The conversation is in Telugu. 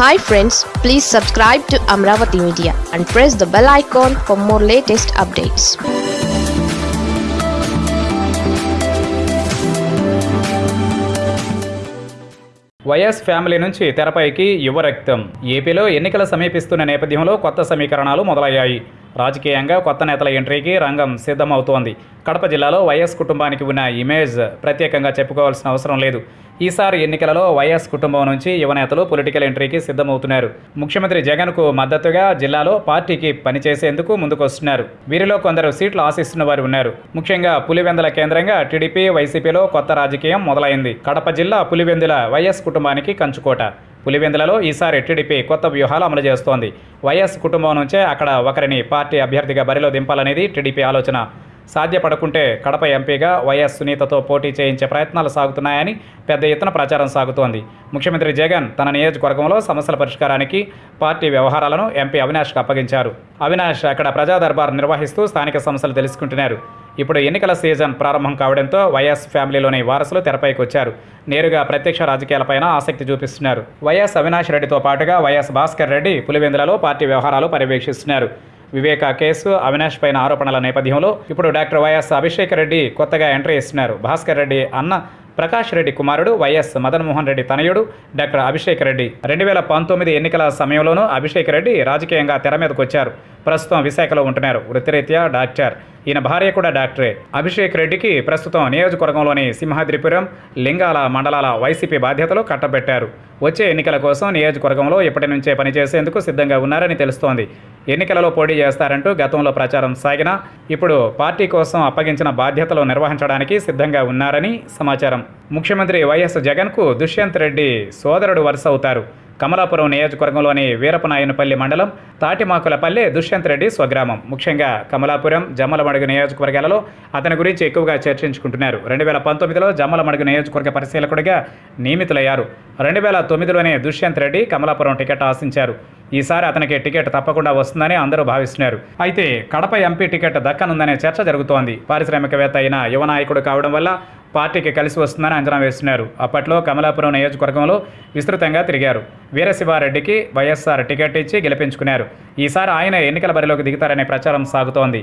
Hi friends please subscribe to Amaravati media and press the bell icon for more latest updates YS family నుంచి తెరపైకి యువ రక్తం. ఏపీలో ఎన్నికలు సమీపిస్తున్న నేపథ్యంలో కొత్త సమీకరణాలు మొదలయ్యాయి. రాజకీయంగా కొత్త నేతల ఎంట్రీకి రంగం సిద్ధమవుతోంది. కడప జిల్లాలో వైఎస్ కుటుంబానికి ఉన్న ఇమేజ్ ప్రత్యేకంగా చెప్పుకోవాల్సిన అవసరం లేదు. ఈసారి ఎన్నికలలో వైఎస్ కుటుంబం నుంచి యువ నేతలు పొలిటికల్ ఎంట్రీకి సిద్ధమవుతున్నారు. ముఖ్యమంత్రి జగన్కు మద్దతుగా జిల్లాలో పార్టీకి పనిచేసేందుకు ముందుకొస్తున్నారు. వీరిలో కొందరు సీట్లు ఆశిస్తున్న వారు ఉన్నారు. ముఖ్యంగా పులివెందుల కేంద్రంగా టీడీపీ వైసీపీలో కొత్త రాజకీయం మొదలైంది. కడప జిల్లా పులివెందుల వైఎస్ కుటుంబానికి కంచుకోట. పులివెందులలో ఈసారి టీడీపీ కొత్త వ్యూహాలు అమలు చేస్తోంది. వైఎస్ కుటుంబం నుంచే అక్కడ ఒకరిని పార్టీ అభ్యర్థిగా బరిలో దింపాలనేది టీడీపీ ఆలోచన. సాధ్యపడకుంటే కడప ఎంపీగా వైఎస్ సునీతతో పోటీ చేయించే ప్రయత్నాలు సాగుతున్నాయని పెద్ద ఎత్తున ప్రచారం సాగుతోంది. ముఖ్యమంత్రి జగన్ తన నియోజకవర్గంలో సమస్యల పరిష్కారానికి పార్టీ వ్యవహారాలను ఎంపీ అవినాష్కు అప్పగించారు. అవినాష్ అక్కడ ప్రజా దర్బార్ నిర్వహిస్తూ స్థానిక సమస్యలు తెలుసుకుంటున్నారు. ఇప్పుడు ఎన్నికల సీజన్ ప్రారంభం కావడంతో వైఎస్ ఫ్యామిలీలోని వారసులు తెరపైకి వచ్చారు నేరుగా ప్రత్యక్ష రాజకీయాలపైన ఆసక్తి చూపిస్తున్నారు. వైఎస్ అవినాష్ రెడ్డితో పాటుగా వైఎస్ భాస్కర్ రెడ్డి పులివెందులలో పార్టీ వ్యవహారాలు పర్యవేక్షిస్తున్నారు. వివేక కేసు అవినాష్ పైన ఆరోపణల నేపథ్యంలో ఇప్పుడు డాక్టర్ వైఎస్ అభిషేక్ రెడ్డి కొత్తగా ఎంట్రీ ఇస్తున్నారు. భాస్కర్ రెడ్డి అన్న ప్రకాష్ రెడ్డి కుమారుడు వైఎస్ మదన్మోహన్ రెడ్డి తనయుడు డాక్టర్ అభిషేక్ రెడ్డి. రెండు వేల పంతొమ్మిది ఎన్నికల సమయంలోనూ అభిషేక్ రెడ్డి రాజకీయంగా తెర మీదకొచ్చారు. ప్రస్తుతం విశాఖలో ఉంటున్నారు. వృత్తిరీత్యా డాక్టర్. ఈయన భార్య కూడా డాక్టరే. అభిషేక్ రెడ్డికి ప్రస్తుతం నియోజకవర్గంలోని సింహాద్రిపురం లింగాల మండలాల వైసీపీ బాధ్యతలు కట్టబెట్టారు. వచ్చే ఎన్నికల కోసం నియోజకవర్గంలో ఇప్పటి నుంచే పనిచేసేందుకు సిద్ధంగా ఉన్నారని తెలుస్తోంది. ఎన్నికలలో పోటీ చేస్తారంటూ గతంలో ప్రచారం సాగినా ఇప్పుడు పార్టీ కోసం అప్పగించిన బాధ్యతలు నిర్వహించడానికి సిద్ధంగా ఉన్నారని సమాచారం. ముఖ్యమంత్రి వైఎస్ జగన్కు దుష్యంత్ రెడ్డి సోదరుడు వరుస అవుతారు కమలాపురం నియోజకవర్గంలోని వీరపనాయనపల్లి మండలం తాటిమాకులపల్లి దుష్యంత్ రెడ్డి స్వగ్రామం. ముఖ్యంగా కమలాపురం జమ్మలమడుగు నియోజకవర్గాలలో అతని గురించి ఎక్కువగా చర్చించుకుంటున్నారు. రెండు వేల పంతొమ్మిదిలో జమ్మలమడుగు నియోజకవర్గ పరిశీలకుడిగా నియమితులయ్యారు. రెండు వేల తొమ్మిదిలోనే దుష్యంత్ రెడ్డి కమలాపురం టికెట్ ఆశించారు. ఈసారి అతనికి టికెట్ తప్పకుండా వస్తుందని అందరూ భావిస్తున్నారు. అయితే కడప ఎంపీ టికెట్ దక్కనుందనే చర్చ జరుగుతోంది. పారిశ్రామికవేత్త అయిన యువ నాయకుడు కావడం వల్ల పార్టీకి కలిసి వస్తుందని అంచనా వేస్తున్నారు. అప్పట్లో కమలాపురం నియోజకవర్గంలో విస్తృతంగా తిరిగారు. వీరశివారెడ్డికి వైఎస్ఆర్ టికెట్ ఇచ్చి గెలిపించుకున్నారు. ఈసారి ఆయన ఎన్నికల బరిలోకి దిగుతారనే ప్రచారం సాగుతోంది.